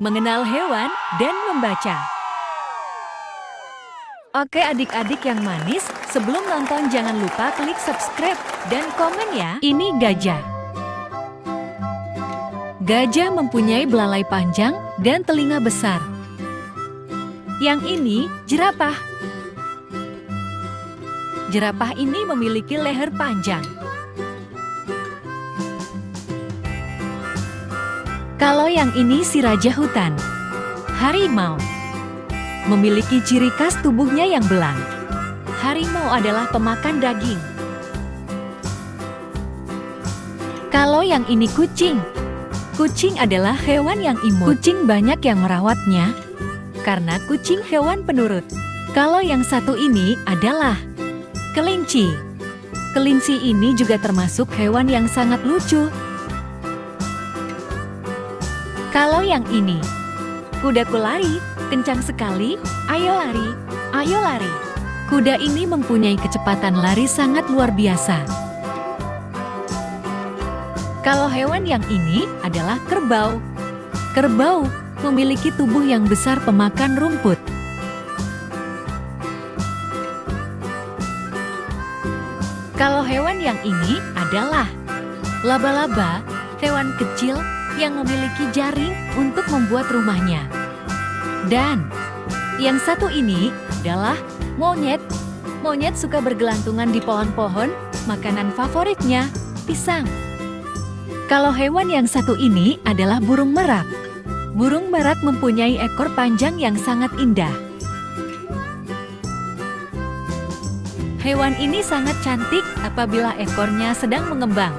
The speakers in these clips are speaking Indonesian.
mengenal hewan, dan membaca. Oke adik-adik yang manis, sebelum nonton jangan lupa klik subscribe dan komen ya. Ini gajah. Gajah mempunyai belalai panjang dan telinga besar. Yang ini jerapah. Jerapah ini memiliki leher panjang. Kalau yang ini si raja hutan, harimau, memiliki ciri khas tubuhnya yang belang. Harimau adalah pemakan daging. Kalau yang ini kucing, kucing adalah hewan yang imut. Kucing banyak yang merawatnya, karena kucing hewan penurut. Kalau yang satu ini adalah kelinci. Kelinci ini juga termasuk hewan yang sangat lucu kalau yang ini, kudaku lari, kencang sekali, ayo lari, ayo lari. Kuda ini mempunyai kecepatan lari sangat luar biasa. Kalau hewan yang ini adalah kerbau. Kerbau memiliki tubuh yang besar pemakan rumput. Kalau hewan yang ini adalah laba-laba, hewan kecil yang memiliki jaring untuk membuat rumahnya. Dan yang satu ini adalah monyet. Monyet suka bergelantungan di pohon-pohon, makanan favoritnya pisang. Kalau hewan yang satu ini adalah burung merak. Burung merak mempunyai ekor panjang yang sangat indah. Hewan ini sangat cantik apabila ekornya sedang mengembang.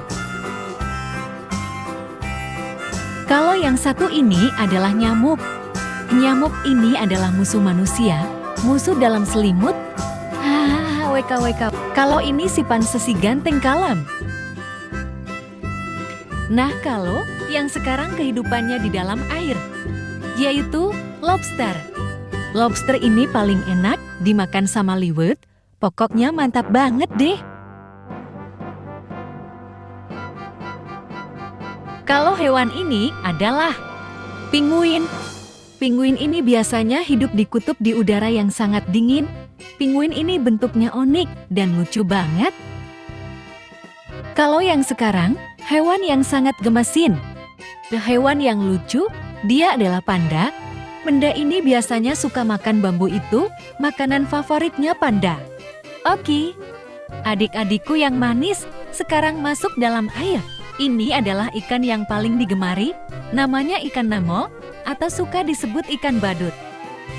Kalau yang satu ini adalah nyamuk. Nyamuk ini adalah musuh manusia, musuh dalam selimut. Hahaha, weka weka. Kalau ini si pansesi ganteng kalam. Nah kalau yang sekarang kehidupannya di dalam air, yaitu lobster. Lobster ini paling enak dimakan sama liwet, pokoknya mantap banget deh. Kalau hewan ini adalah pinguin. Pinguin ini biasanya hidup di kutub di udara yang sangat dingin. Pinguin ini bentuknya unik dan lucu banget. Kalau yang sekarang, hewan yang sangat gemesin. Hewan yang lucu, dia adalah panda. Panda ini biasanya suka makan bambu itu, makanan favoritnya panda. Oke, adik-adikku yang manis, sekarang masuk dalam air. Ini adalah ikan yang paling digemari, namanya ikan Nemo atau suka disebut ikan badut.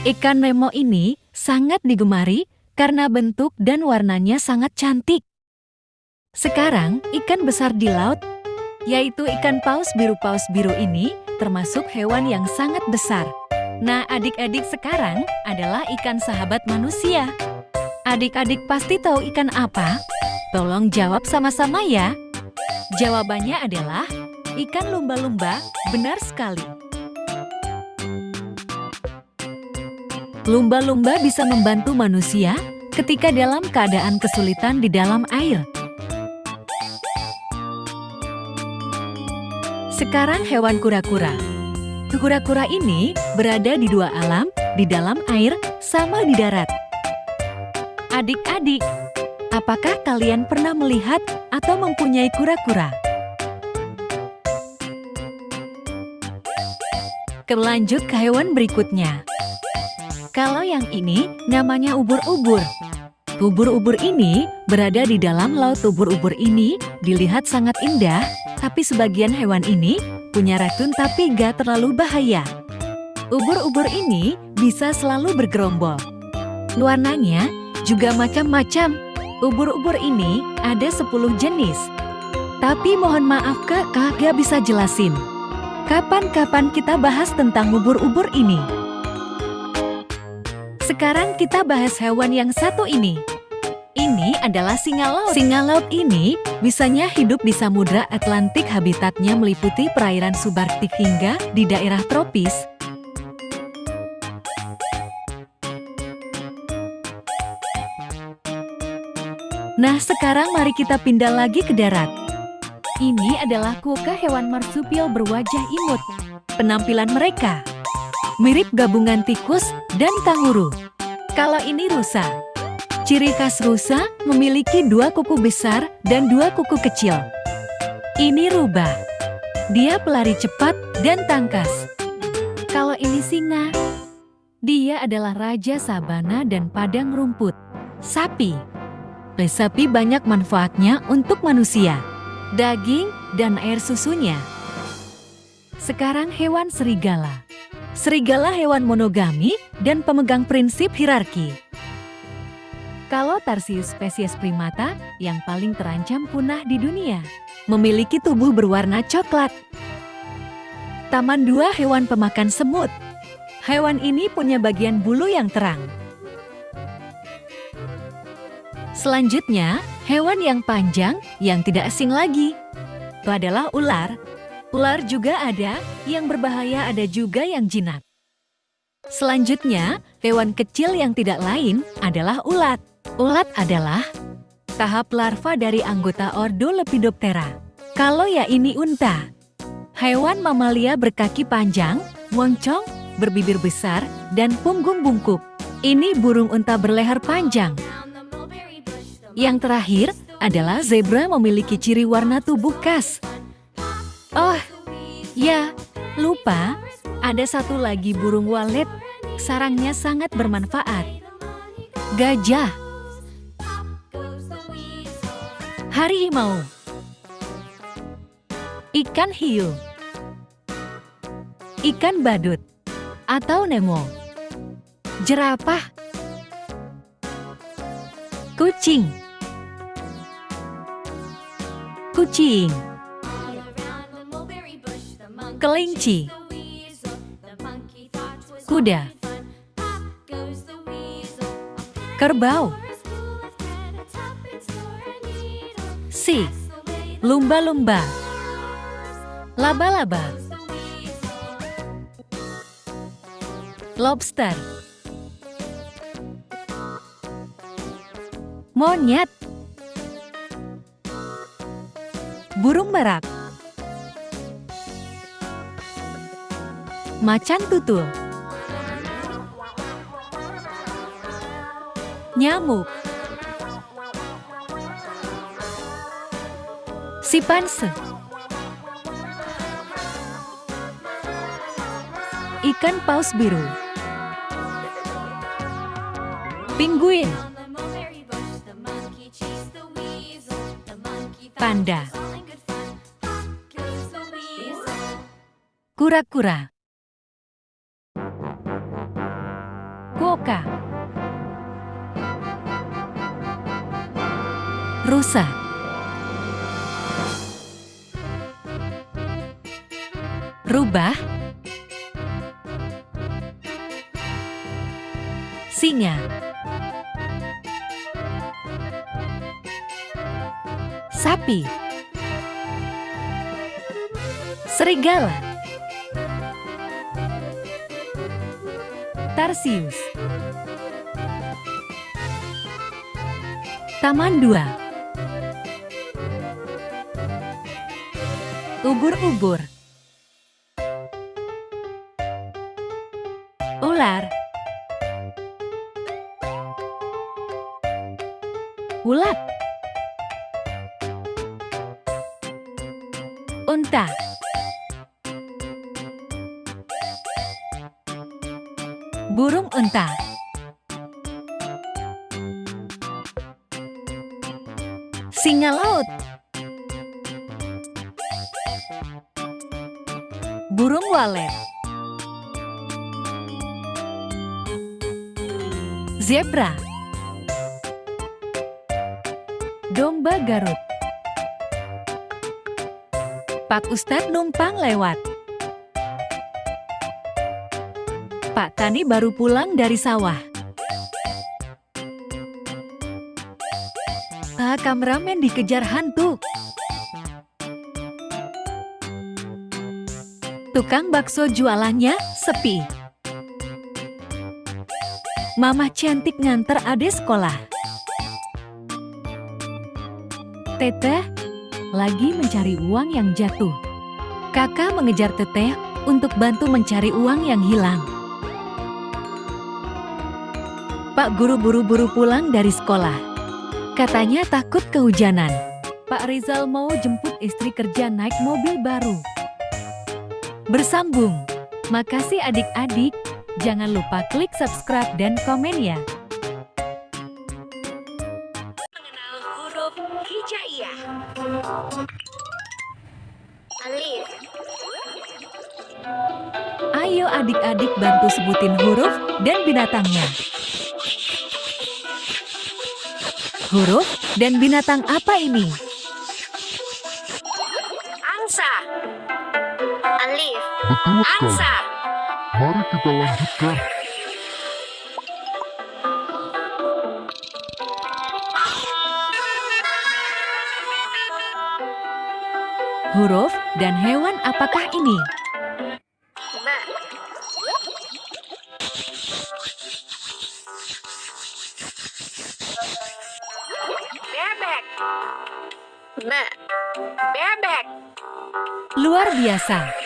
Ikan Nemo ini sangat digemari karena bentuk dan warnanya sangat cantik. Sekarang, ikan besar di laut, yaitu ikan paus biru paus biru ini, termasuk hewan yang sangat besar. Nah, adik-adik sekarang adalah ikan sahabat manusia. Adik-adik pasti tahu ikan apa? Tolong jawab sama-sama ya. Jawabannya adalah ikan lumba-lumba, benar sekali. Lumba-lumba bisa membantu manusia ketika dalam keadaan kesulitan di dalam air. Sekarang hewan kura-kura. Kura-kura ini berada di dua alam, di dalam air sama di darat. Adik-adik, Apakah kalian pernah melihat atau mempunyai kura-kura? Kelanjut ke hewan berikutnya. Kalau yang ini namanya ubur-ubur. Ubur-ubur ini berada di dalam laut ubur-ubur ini dilihat sangat indah, tapi sebagian hewan ini punya racun tapi gak terlalu bahaya. Ubur-ubur ini bisa selalu bergerombol. Warnanya juga macam-macam, Ubur-ubur ini ada 10 jenis. Tapi mohon maaf kak, kagak bisa jelasin. Kapan-kapan kita bahas tentang ubur-ubur ini. Sekarang kita bahas hewan yang satu ini. Ini adalah singa laut. Singa laut ini bisanya hidup di Samudra Atlantik habitatnya meliputi perairan subarktik hingga di daerah tropis, Nah sekarang mari kita pindah lagi ke darat. Ini adalah kuka hewan marsupial berwajah imut. Penampilan mereka Mirip gabungan tikus dan kanguru. Kalau ini rusa. Ciri khas rusa memiliki dua kuku besar dan dua kuku kecil. Ini rubah. Dia pelari cepat dan tangkas. Kalau ini singa, dia adalah raja sabana dan padang rumput. Sapi. Sapi banyak manfaatnya untuk manusia. Daging dan air susunya. Sekarang hewan serigala. Serigala hewan monogami dan pemegang prinsip hierarki. Kalau Tarsius spesies primata yang paling terancam punah di dunia, memiliki tubuh berwarna coklat. Taman dua hewan pemakan semut. Hewan ini punya bagian bulu yang terang. Selanjutnya, hewan yang panjang yang tidak asing lagi. Itu adalah ular. Ular juga ada, yang berbahaya ada juga yang jinak. Selanjutnya, hewan kecil yang tidak lain adalah ulat. Ulat adalah tahap larva dari anggota ordo Lepidoptera. Kalau ya ini unta. Hewan mamalia berkaki panjang, moncong, berbibir besar, dan punggung bungkuk. Ini burung unta berleher panjang. Yang terakhir adalah zebra memiliki ciri warna tubuh khas. Oh, ya, lupa, ada satu lagi burung walet. Sarangnya sangat bermanfaat. Gajah. Harimau. Ikan hiu. Ikan badut atau Nemo. Jerapah. Kucing. Kucing. Kelinci. Kuda. Kerbau. Si. Lumba-lumba. Laba-laba. lobster, monyet, burung merak, macan tutul, nyamuk, sipanse, ikan paus biru. Penguin Panda Kura-kura. Kuoka. Rusa. Rubah. Singa. Sapi, serigala, tarsius, taman dua, ubur-ubur, Walet Zebra Domba Garut Pak Ustadz numpang lewat. Pak Tani baru pulang dari sawah. Pak kameramen dikejar hantu. Tukang bakso jualannya sepi. Mama cantik nganter ade sekolah. Teteh, lagi mencari uang yang jatuh. Kakak mengejar teteh untuk bantu mencari uang yang hilang. Pak Guru buru-buru pulang dari sekolah. Katanya takut kehujanan. Pak Rizal mau jemput istri kerja naik mobil baru. Bersambung. Makasih adik-adik. Jangan lupa klik subscribe dan komen ya. mengenal huruf hijaiyah. Alif, Ayo adik-adik bantu sebutin huruf dan binatangnya. Huruf dan binatang apa ini? Betul sekali. Mari kita lanjutkan. Huruf dan hewan apakah ini? Bebek. Bebek. Luar biasa.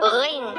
我。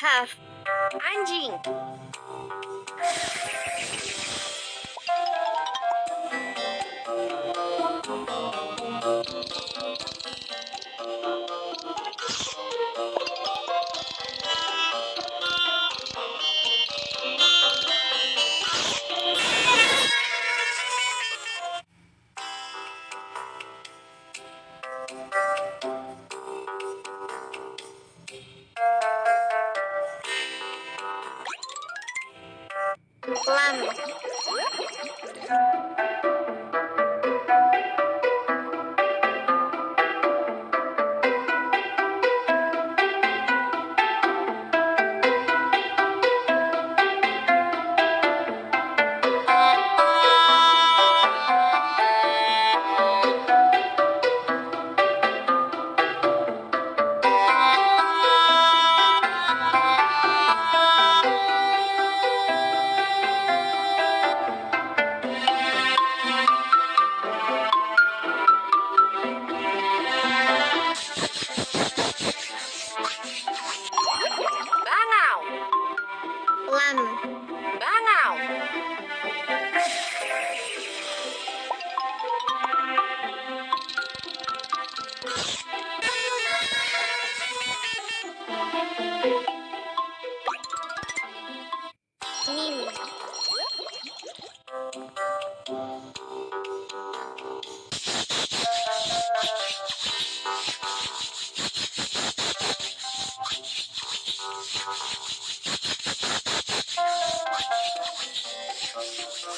have engine.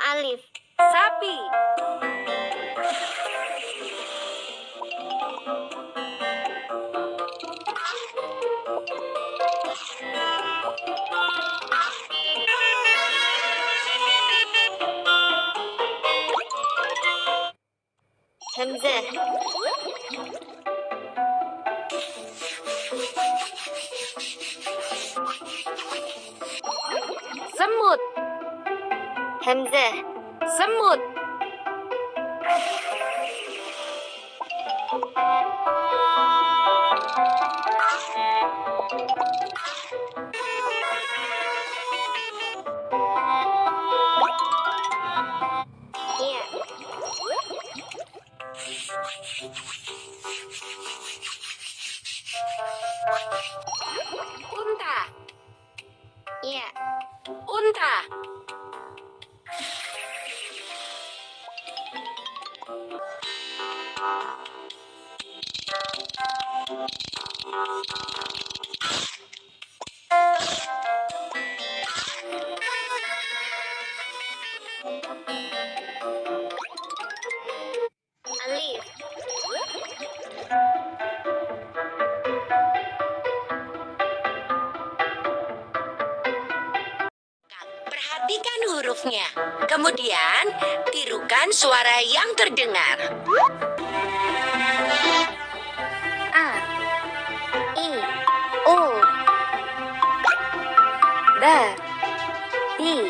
I'm suara yang terdengar. A, I, U, Da, Di,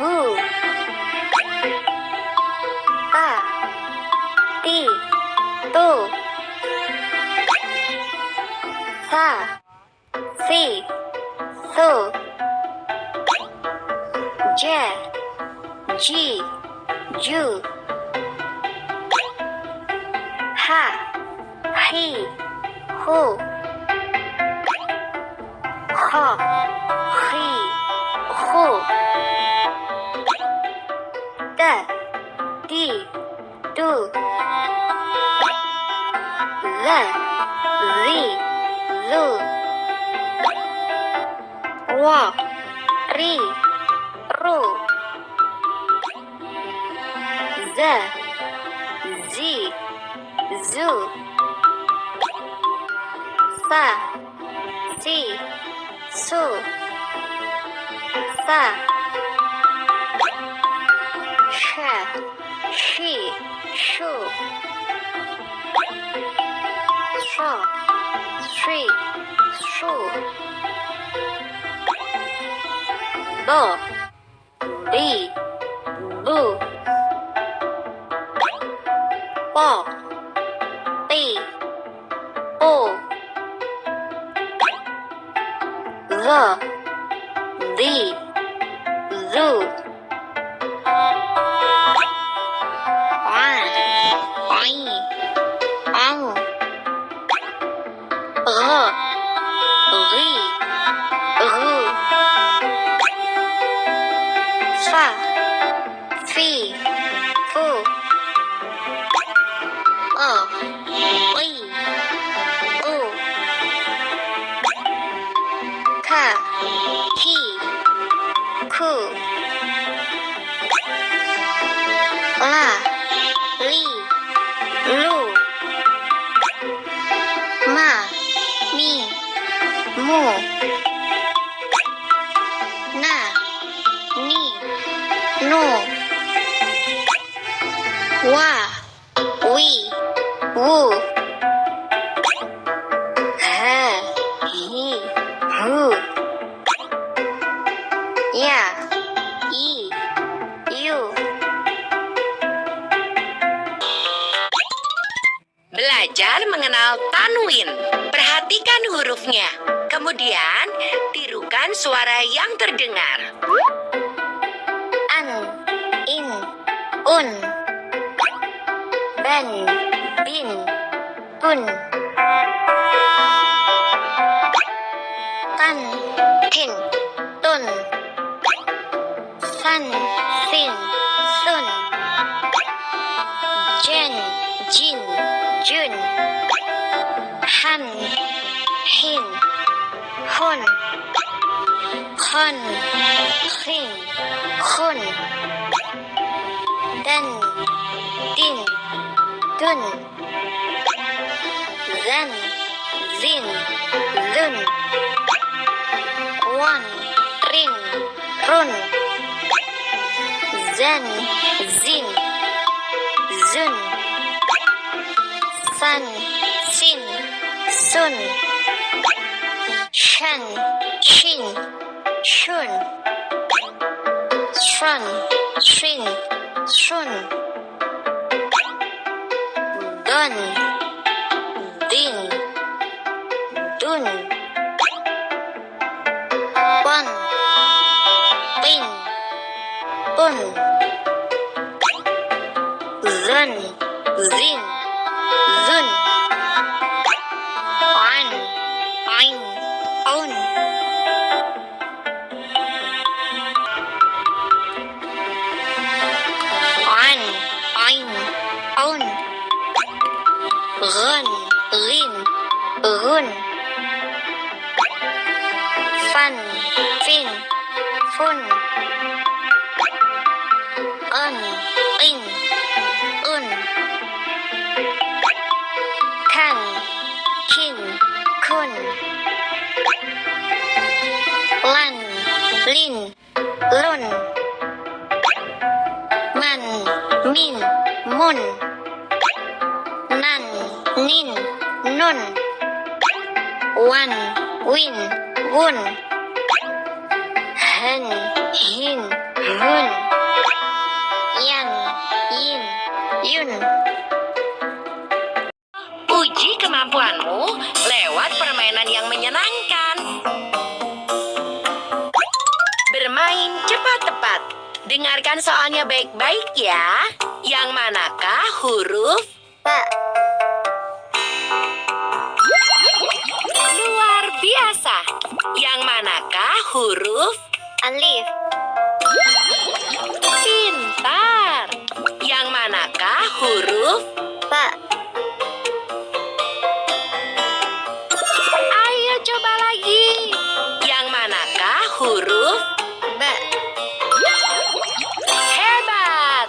u Ta, Ti, Tu, Sa, Si, Su, J, G, Ju. Oh. Oh. Oh. Wait. Shun, Shan, Shin, Shun, Shun, Shin, Shun, Dun, Din, Dun, Bun, Bin, Bun, Zun, Zin, Zun. one. Pak. Ayo coba lagi. Yang manakah huruf B? Hebat.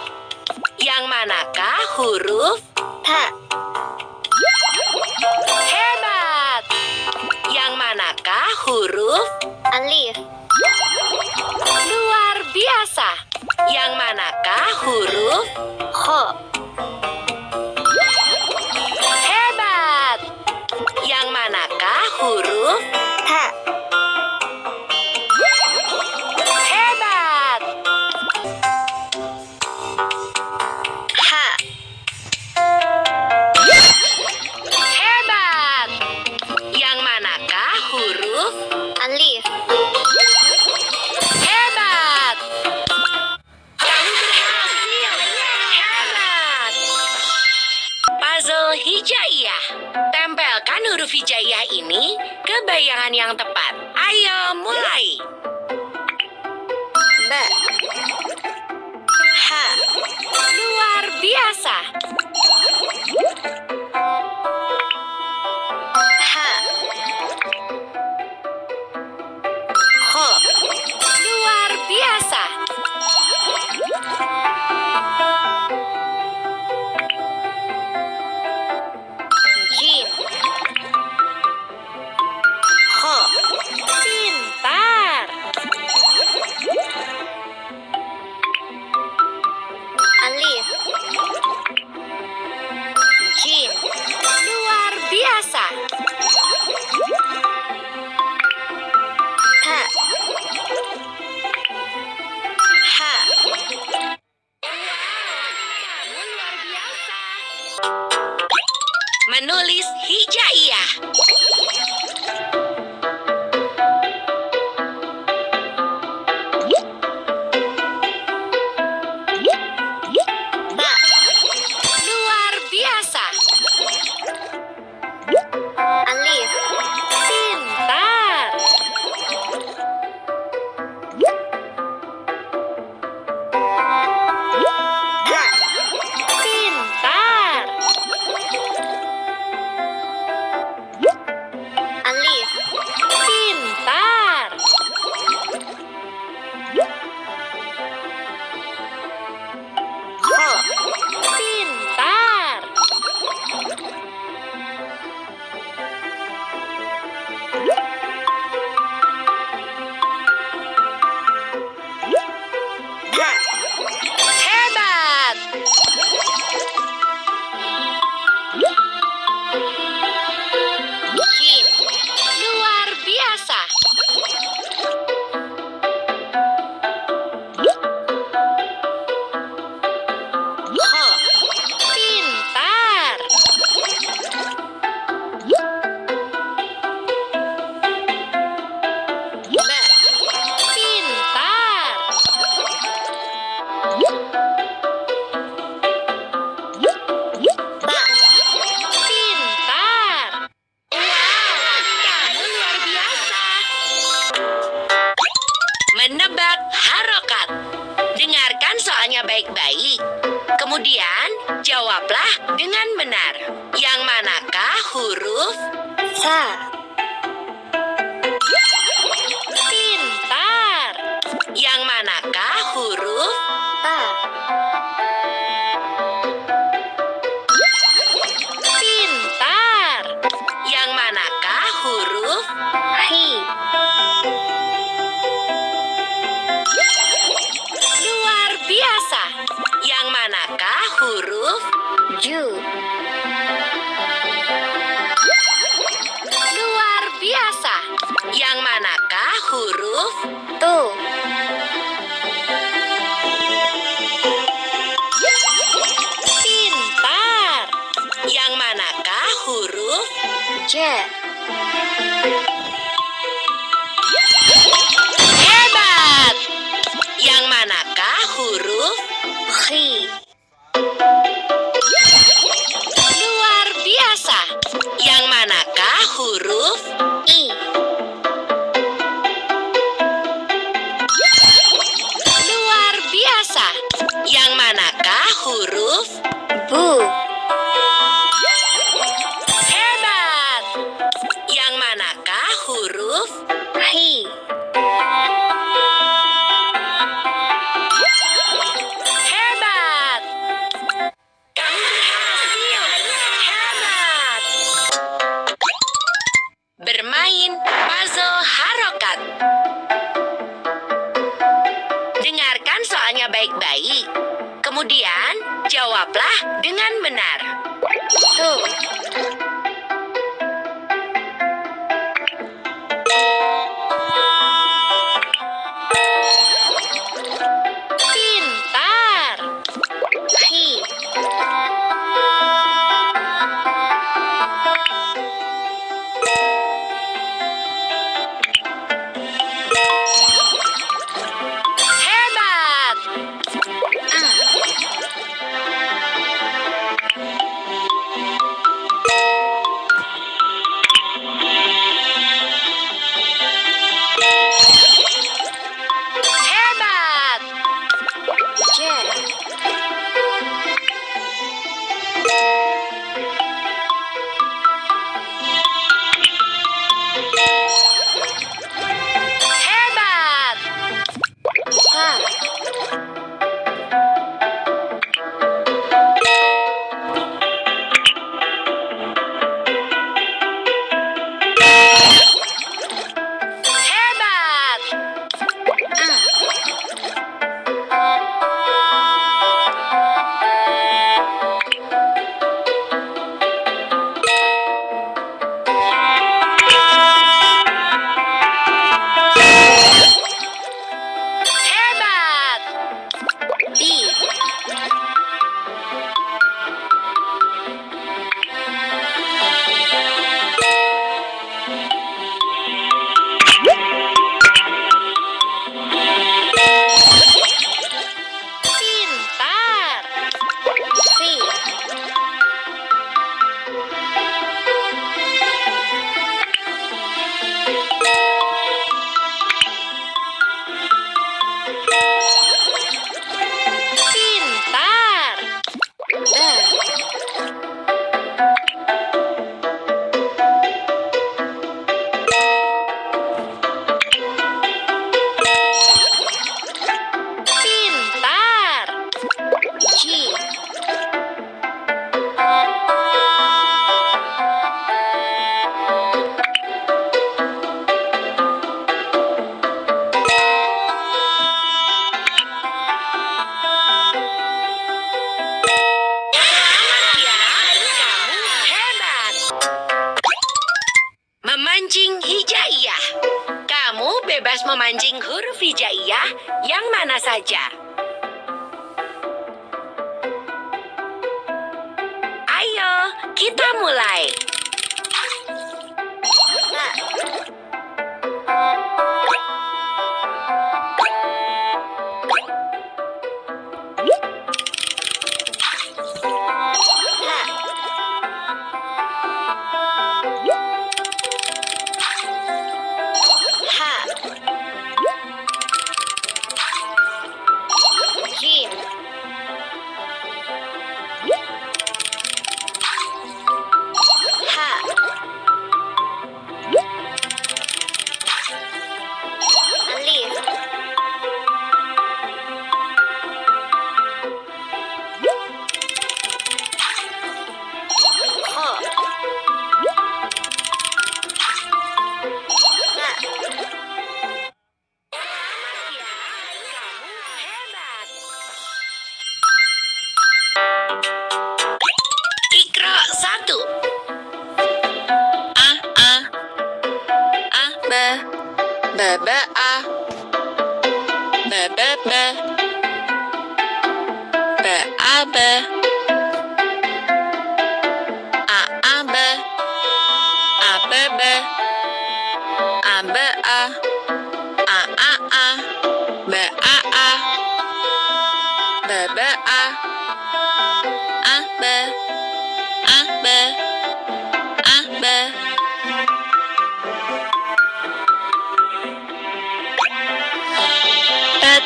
Yang manakah huruf H? Hebat. Yang manakah huruf alif? Luar biasa. Yang manakah huruf H? penulis hijaiyah. Huruf Sa.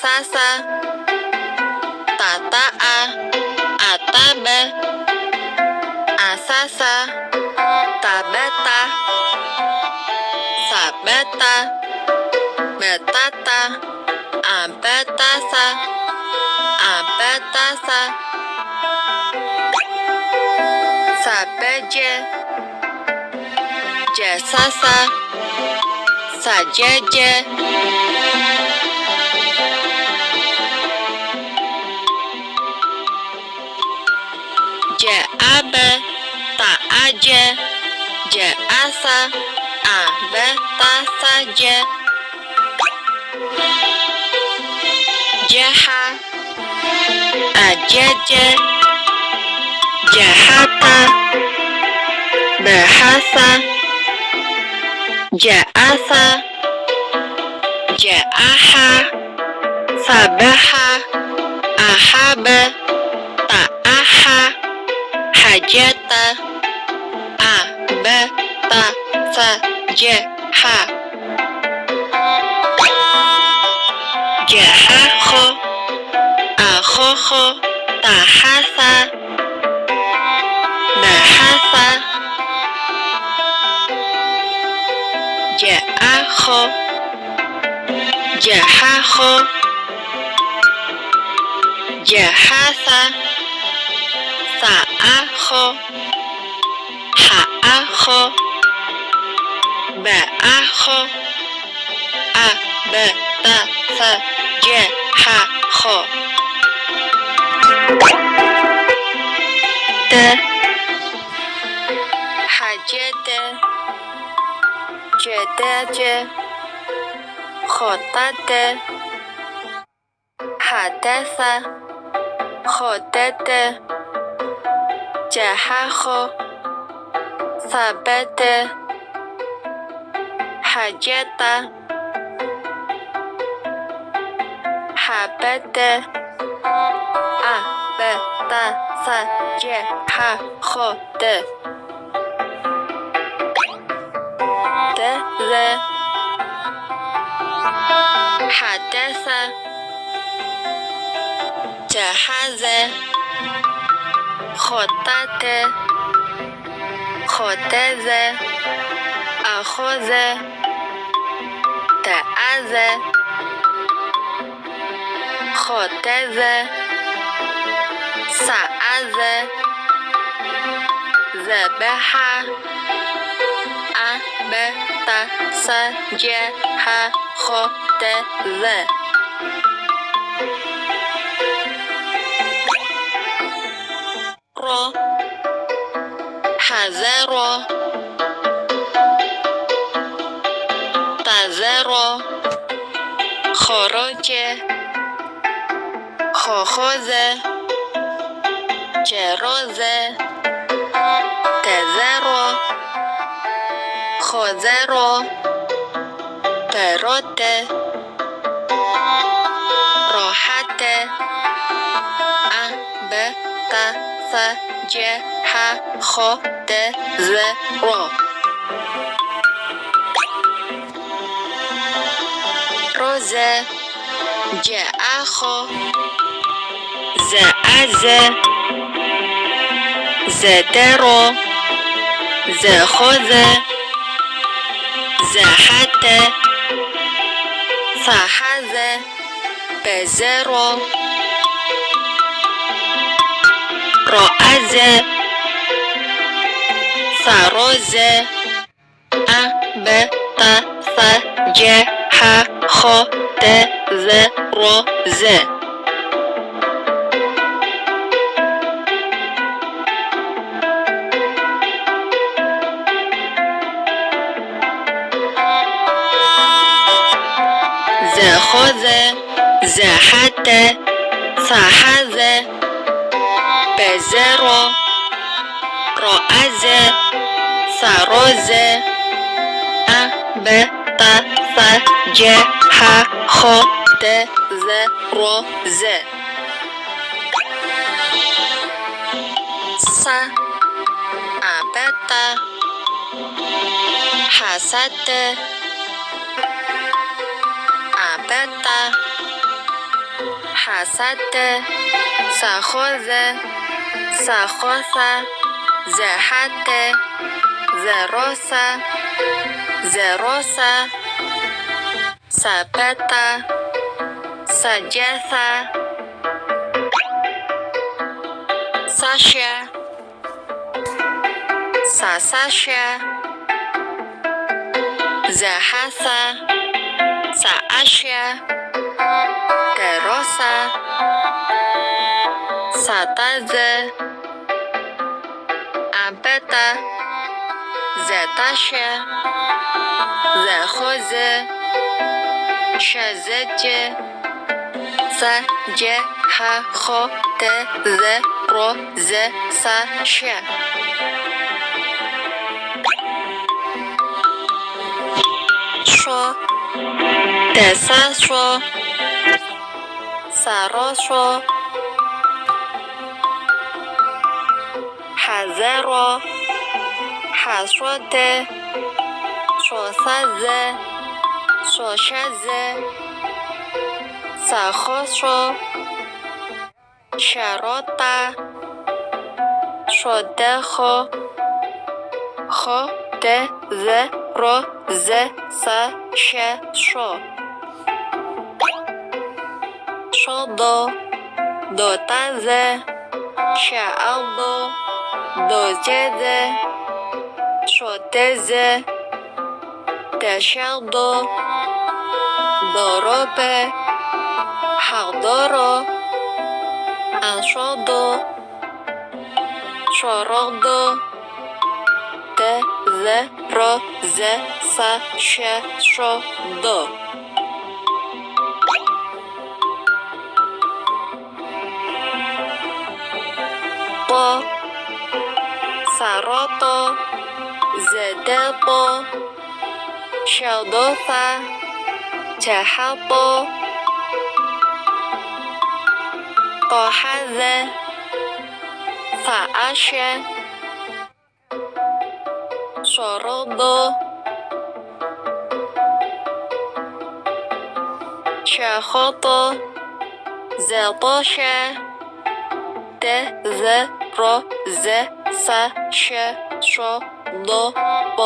sasa. Tata a. Atabe asasa. Tabeta. Sabeta. Betata abetasa abetasa sabeje jasasa sajeje je asa abe ta saje jeha ajeje jahata bahasa. Ja'asa Ja'aha. Sabaha Ahaba Ta'aha. Hajata Sajaha Jahaho Ahoho Tahasa Bahasa Ja'aho Jahaho Jahasa Sa'aho 的觉，好大的，好的啥，好的的，家还好，啥白的，好家的，好白的，啊白的啥家还好的。ر حدث جهز خطت خطز اخذ تعز خطز سعز ذبح به ت س ج ح خ د ل را حذر تذر خراج خاخاز جراز Khozero Perote Rohate Abeta Sajaha Khotezero Roze Ja'aho Za'aze Zedero زخذ زحت صحز بزر. رأز سرز أبت سجح خت ذ رز زاخذ زاحت صاحذ بزر رأز سرز أبط فجح خد زرز صا أبط حسد Teta Hasate Sajoze Sajosa Zehate Zerosa Zerosa Sapeta Sajesa Sasha Sasasha Zahasa sa Asia, Derosa, Sataze, Abeta, Zetasha, Zehoze, Shazetje, Saje, Ha, Ho, Te, Ze, Ro, Ze, Sa, She. دست رو سراس رو حزه رو حسرت شوسز شوشز سخوس رو شروط شده خو خو ده ز رو ز سه Sche, sho. Shodo, do taze, shaaldo, do jede, shoteze, an dorope, haldoro, anshodo, shorodo, te z, ro, z, sa, še, šo, do. Po, saroto, zedelpo, sheldosa, cehapo, tohaze, faashe, شرد شخط زطش د ذ ر ز س ش ش د ب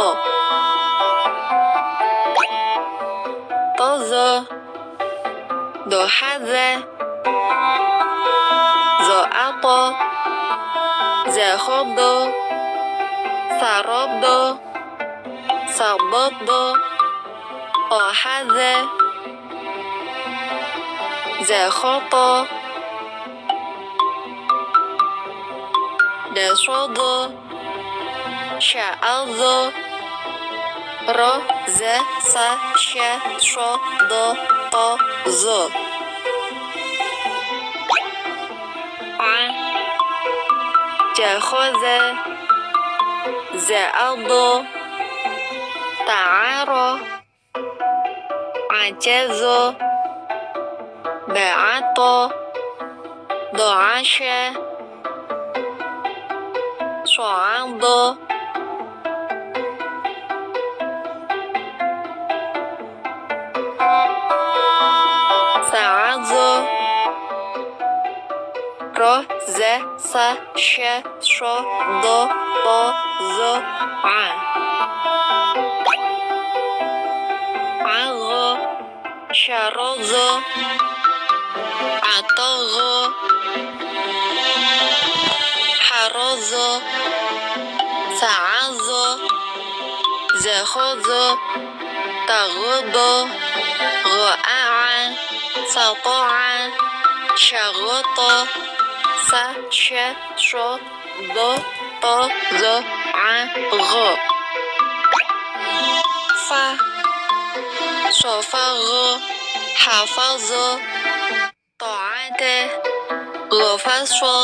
طز دحذ زعط زخض سرد صبد أحذ زخط دشد شعظ ر ز س ش ش د ط ز جخذ زعض تعار عجز بعط دعش صعد سعز ro, ze, sa, she, sho, عغو شرغو عطغو حرزو سعزو زخزو تغضو غعع سطع شغط سششض طزع غ pha sổ pha g hà pha g tỏ ai tê g pha sô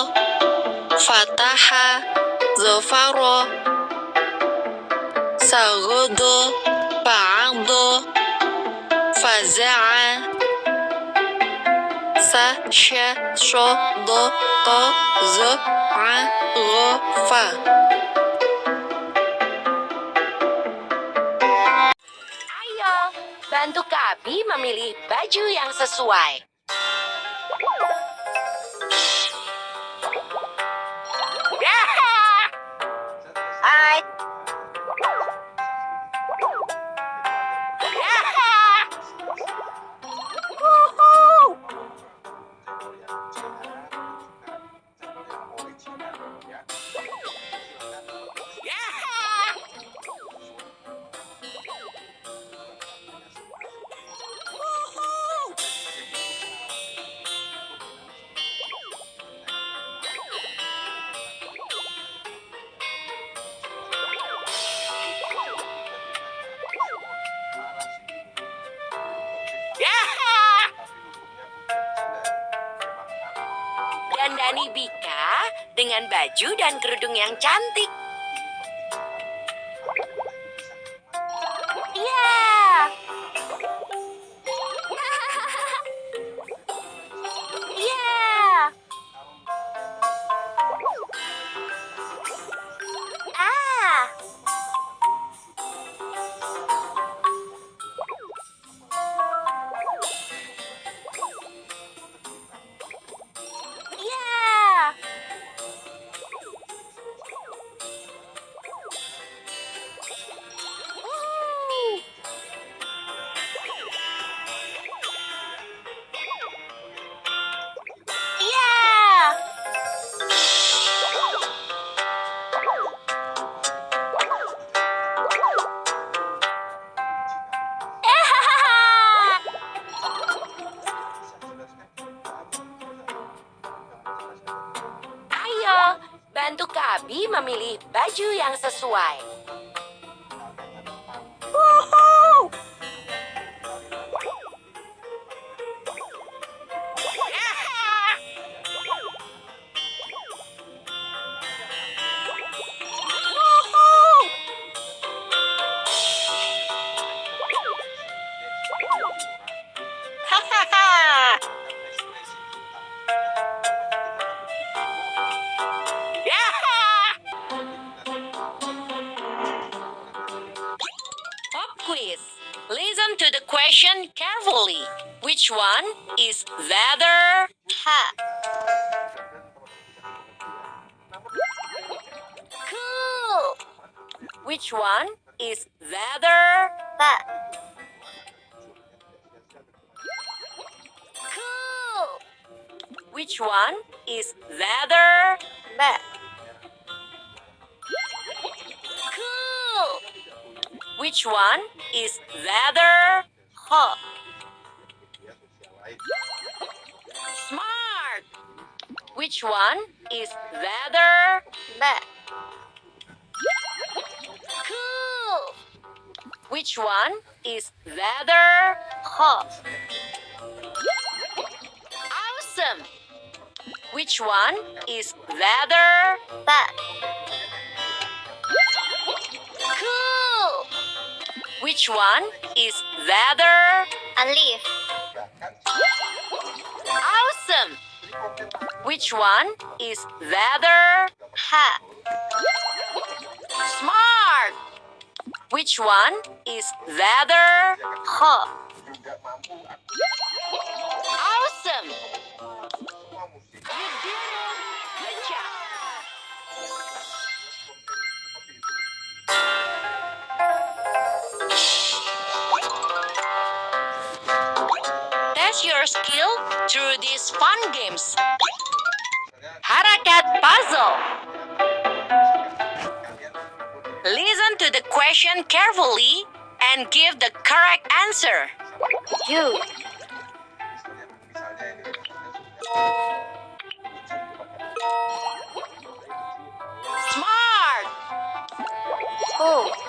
phà ta ha. Giờ pha rô sa g đô bà an đô phà dê an sa che sô đô tô dơ an g pha. Kabi memilih baju yang sesuai. Baju dan kerudung yang cantik. Yang question carefully. Which one is leather? Ha. Cool. Which one is leather? Ba. Cool. Which one is leather? Ba. Cool. Which one is leather? Huh. Smart. Which one is leather? Ba. Cool. Which one is leather? Huh. Awesome. Which one is leather? Ba. Cool. Which one is leather? A leaf. Awesome. Which one is leather? Ha. Smart. Which one is leather? Ha. Fun games. Harakat puzzle. Listen to the question carefully and give the correct answer. U Smart. O